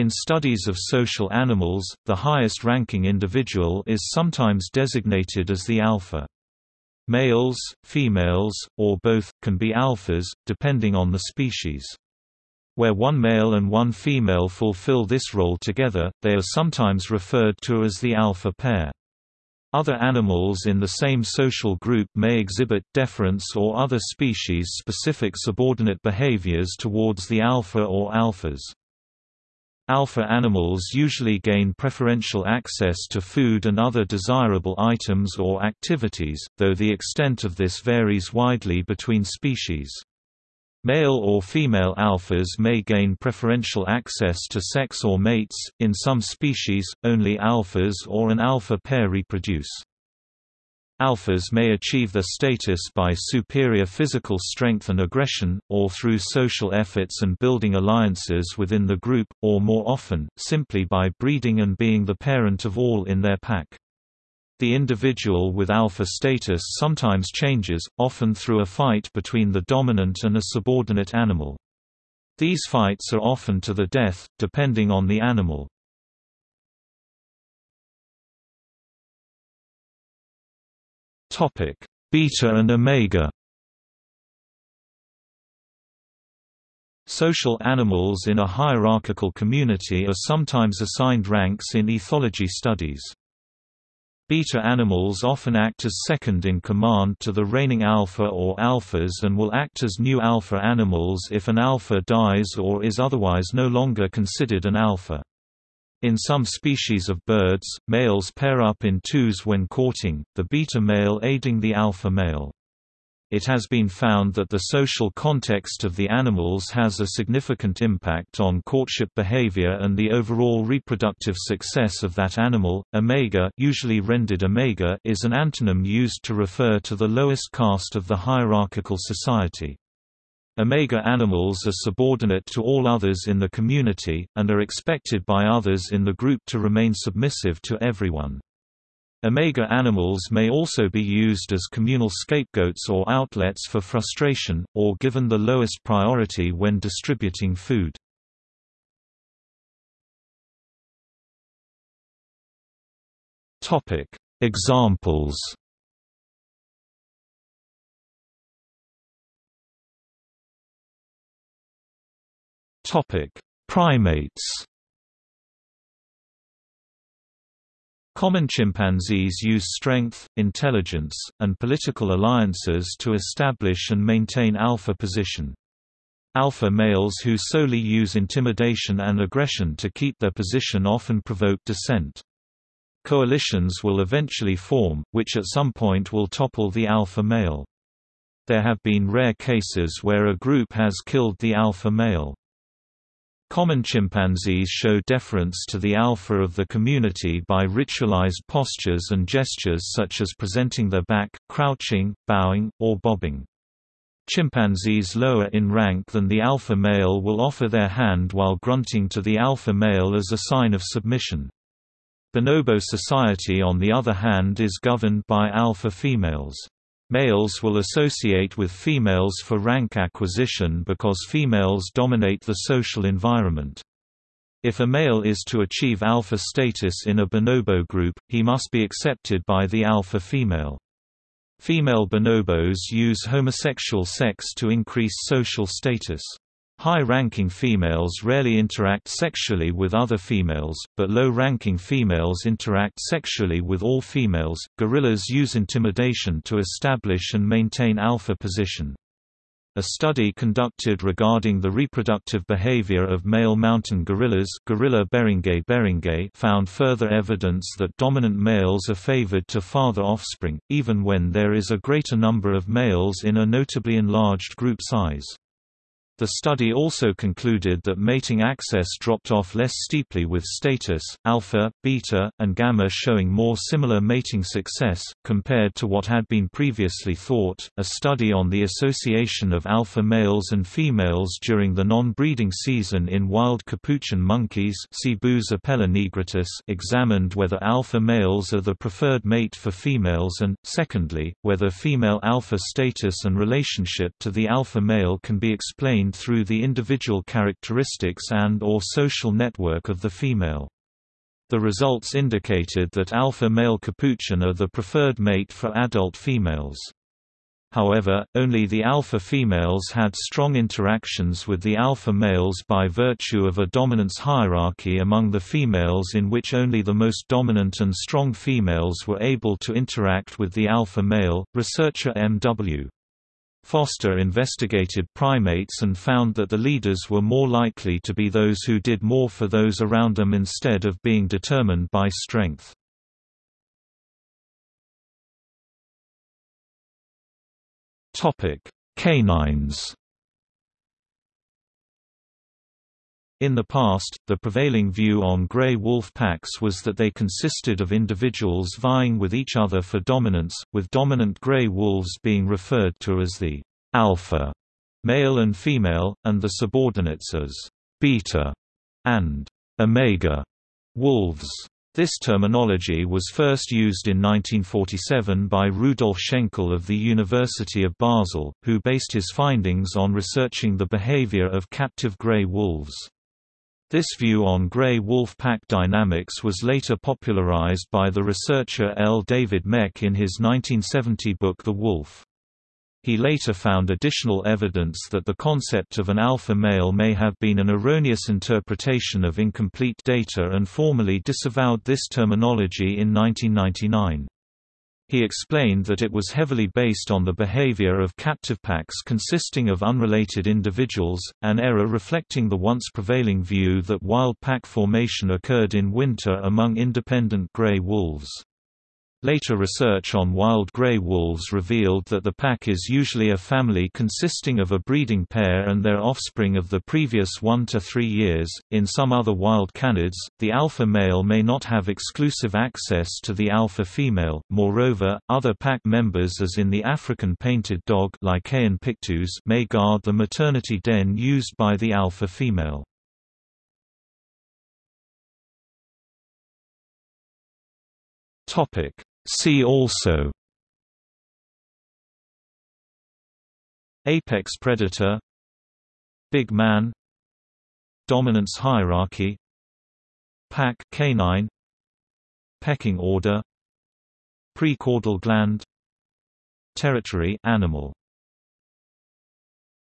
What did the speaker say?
In studies of social animals, the highest-ranking individual is sometimes designated as the alpha. Males, females, or both, can be alphas, depending on the species. Where one male and one female fulfill this role together, they are sometimes referred to as the alpha pair. Other animals in the same social group may exhibit deference or other species-specific subordinate behaviors towards the alpha or alphas. Alpha animals usually gain preferential access to food and other desirable items or activities, though the extent of this varies widely between species. Male or female alphas may gain preferential access to sex or mates, in some species, only alphas or an alpha pair reproduce. Alphas may achieve their status by superior physical strength and aggression, or through social efforts and building alliances within the group, or more often, simply by breeding and being the parent of all in their pack. The individual with alpha status sometimes changes, often through a fight between the dominant and a subordinate animal. These fights are often to the death, depending on the animal. Topic: Beta and Omega. Social animals in a hierarchical community are sometimes assigned ranks in ethology studies. Beta animals often act as second in command to the reigning alpha or alphas and will act as new alpha animals if an alpha dies or is otherwise no longer considered an alpha. In some species of birds, males pair up in twos when courting, the beta male aiding the alpha male. It has been found that the social context of the animals has a significant impact on courtship behavior and the overall reproductive success of that animal. Omega, usually rendered omega, is an antonym used to refer to the lowest caste of the hierarchical society. Omega animals are subordinate to all others in the community, and are expected by others in the group to remain submissive to everyone. Omega animals may also be used as communal scapegoats or outlets for frustration, or given the lowest priority when distributing food. Examples Topic: Primates. Common chimpanzees use strength, intelligence, and political alliances to establish and maintain alpha position. Alpha males who solely use intimidation and aggression to keep their position often provoke dissent. Coalitions will eventually form, which at some point will topple the alpha male. There have been rare cases where a group has killed the alpha male. Common chimpanzees show deference to the alpha of the community by ritualized postures and gestures such as presenting their back, crouching, bowing, or bobbing. Chimpanzees lower in rank than the alpha male will offer their hand while grunting to the alpha male as a sign of submission. Bonobo society on the other hand is governed by alpha females. Males will associate with females for rank acquisition because females dominate the social environment. If a male is to achieve alpha status in a bonobo group, he must be accepted by the alpha female. Female bonobos use homosexual sex to increase social status. High-ranking females rarely interact sexually with other females, but low-ranking females interact sexually with all females. Gorillas use intimidation to establish and maintain alpha position. A study conducted regarding the reproductive behavior of male mountain gorillas Gorilla beringei beringei found further evidence that dominant males are favored to father offspring, even when there is a greater number of males in a notably enlarged group size. The study also concluded that mating access dropped off less steeply with status, alpha, beta, and gamma showing more similar mating success, compared to what had been previously thought. A study on the association of alpha males and females during the non-breeding season in wild capuchin monkeys examined whether alpha males are the preferred mate for females and, secondly, whether female alpha status and relationship to the alpha male can be explained through the individual characteristics and or social network of the female. The results indicated that alpha male capuchin are the preferred mate for adult females. However, only the alpha females had strong interactions with the alpha males by virtue of a dominance hierarchy among the females in which only the most dominant and strong females were able to interact with the alpha male. Researcher M.W. Foster investigated primates and found that the leaders were more likely to be those who did more for those around them instead of being determined by strength. Canines In the past, the prevailing view on gray wolf packs was that they consisted of individuals vying with each other for dominance, with dominant gray wolves being referred to as the alpha male and female, and the subordinates as beta and omega wolves. This terminology was first used in 1947 by Rudolf Schenkel of the University of Basel, who based his findings on researching the behavior of captive gray wolves. This view on gray wolf pack dynamics was later popularized by the researcher L. David Mech in his 1970 book The Wolf. He later found additional evidence that the concept of an alpha male may have been an erroneous interpretation of incomplete data and formally disavowed this terminology in 1999. He explained that it was heavily based on the behavior of captive packs consisting of unrelated individuals, an error reflecting the once prevailing view that wild pack formation occurred in winter among independent gray wolves. Later research on wild gray wolves revealed that the pack is usually a family consisting of a breeding pair and their offspring of the previous one to three years. In some other wild canids, the alpha male may not have exclusive access to the alpha female. Moreover, other pack members, as in the African painted dog Lycaon pictus, may guard the maternity den used by the alpha female. Topic See also. Apex predator. Big man. Dominance hierarchy. Pack canine. Pecking order. Precaudal gland. Territory animal